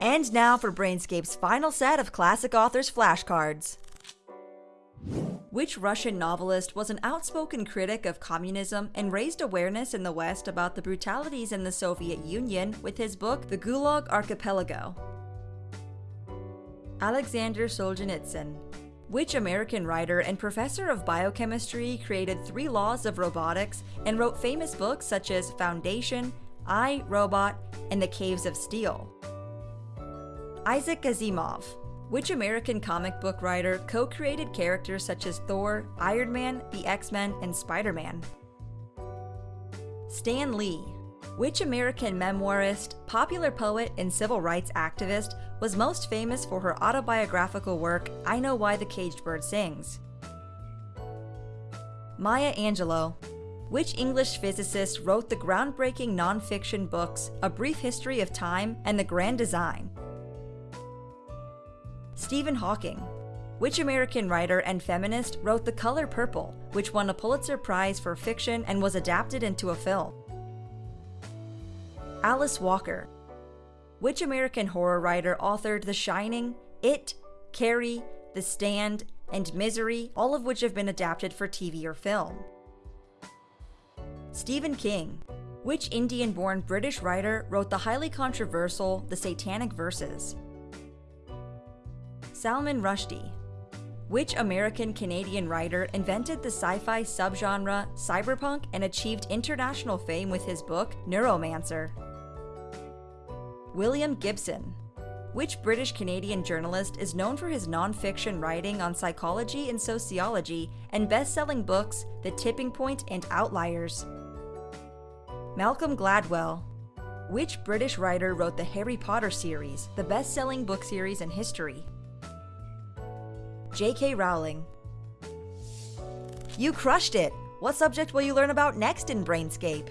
And now for Brainscape's final set of classic authors flashcards. Which Russian novelist was an outspoken critic of communism and raised awareness in the West about the brutalities in the Soviet Union with his book The Gulag Archipelago? Alexander Solzhenitsyn. Which American writer and professor of biochemistry created three laws of robotics and wrote famous books such as Foundation, I, Robot, and The Caves of Steel? Isaac Asimov. Which American comic book writer co created characters such as Thor, Iron Man, the X Men, and Spider Man? Stan Lee. Which American memoirist, popular poet, and civil rights activist was most famous for her autobiographical work, I Know Why the Caged Bird Sings? Maya Angelou. Which English physicist wrote the groundbreaking nonfiction books A Brief History of Time and The Grand Design? Stephen Hawking. Which American writer and feminist wrote The Color Purple, which won a Pulitzer Prize for fiction and was adapted into a film? Alice Walker. Which American horror writer authored The Shining, It, Carrie, The Stand, and Misery, all of which have been adapted for TV or film? Stephen King. Which Indian born British writer wrote the highly controversial The Satanic Verses? Salman Rushdie. Which American Canadian writer invented the sci fi subgenre cyberpunk and achieved international fame with his book Neuromancer? William Gibson. Which British Canadian journalist is known for his nonfiction writing on psychology and sociology and best selling books The Tipping Point and Outliers? Malcolm Gladwell. Which British writer wrote the Harry Potter series, the best selling book series in history? J.K. Rowling. You crushed it! What subject will you learn about next in Brainscape?